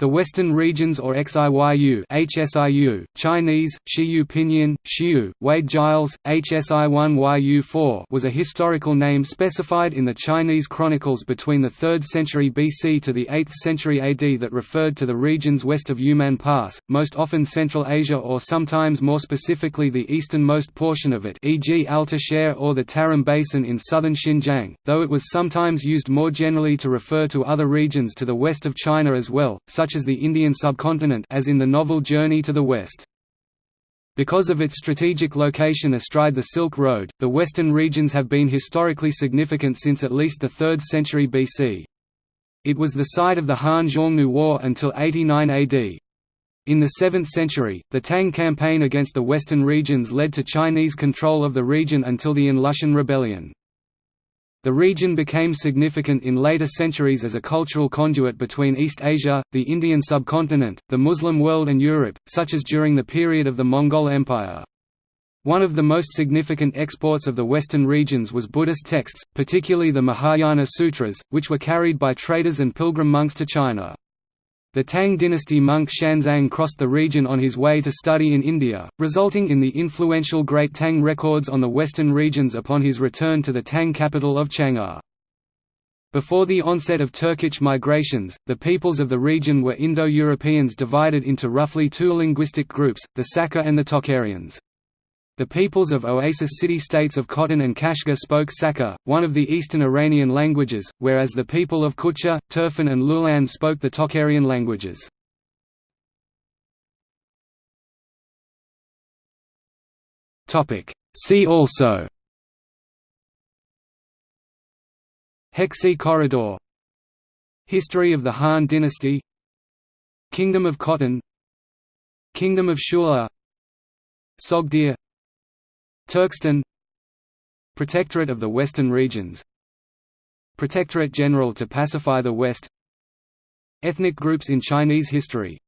The Western Regions or XIYU HSIU, Chinese, Shiyu Pinyin, Shiyu, Wade Giles, HSI1YU4 was a historical name specified in the Chinese chronicles between the 3rd century BC to the 8th century AD that referred to the regions west of Yumen Pass, most often Central Asia or sometimes more specifically the easternmost portion of it e.g. Alta or the Tarim Basin in southern Xinjiang, though it was sometimes used more generally to refer to other regions to the west of China as well, such as the Indian subcontinent as in the novel Journey to the West. Because of its strategic location astride the Silk Road, the western regions have been historically significant since at least the 3rd century BC. It was the site of the Han Xiongnu War until 89 AD. In the 7th century, the Tang campaign against the western regions led to Chinese control of the region until the Lushan Rebellion. The region became significant in later centuries as a cultural conduit between East Asia, the Indian subcontinent, the Muslim world and Europe, such as during the period of the Mongol Empire. One of the most significant exports of the western regions was Buddhist texts, particularly the Mahayana Sutras, which were carried by traders and pilgrim monks to China. The Tang dynasty monk Xuanzang crossed the region on his way to study in India, resulting in the influential Great Tang records on the western regions upon his return to the Tang capital of Chang'an. Before the onset of Turkic migrations, the peoples of the region were Indo-Europeans divided into roughly two linguistic groups, the Saka and the Tocharians. The peoples of oasis city-states of Khotan and Kashgar spoke Saka, one of the Eastern Iranian languages, whereas the people of Kucha, Turfan and Loulan spoke the Tocharian languages. See also Hexi Corridor History of the Han dynasty Kingdom of Khotan Kingdom of Shule Sogdia Turkestan Protectorate of the Western Regions Protectorate General to pacify the West Ethnic groups in Chinese history